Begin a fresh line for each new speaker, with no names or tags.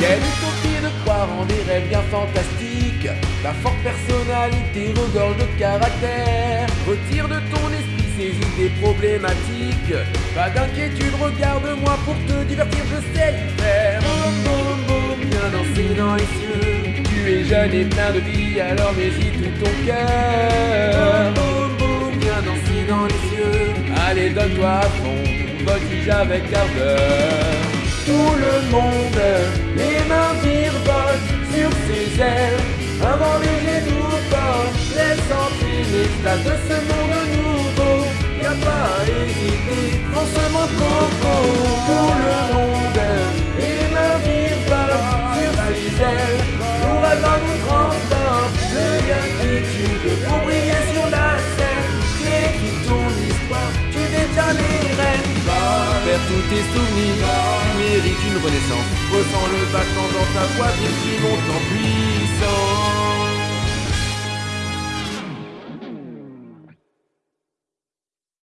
Quelle utopie de croire en des rêves bien fantastiques? Ta forte personnalité regorge de caractère Retire de ton esprit ces idées problématiques. Pas d'inquiétude, regarde-moi pour te divertir, je sais le faire. Viens danser dans les cieux. Tu es jeune et plein de vie, alors mets-y tout ton cœur. Viens danser dans les cieux. Allez donne-toi à fond, voltige avec ardeur Tout le monde, les mains virevoltent sur ses ailes. Avant les genoux forts, entrer l'extase de ce monde nouveau. Y'a pas à hésiter, forcément coco Tout le monde, les mains virevoltent sur ses ailes. Pour attendre 30 ans, le d'inquiétude pour briller sur la scène. Écris ton histoire, tu détiens les rênes. Vers tous tes souvenirs, mérite une renaissance. Ressens le battement dans ta voix, bien si monte en puissance.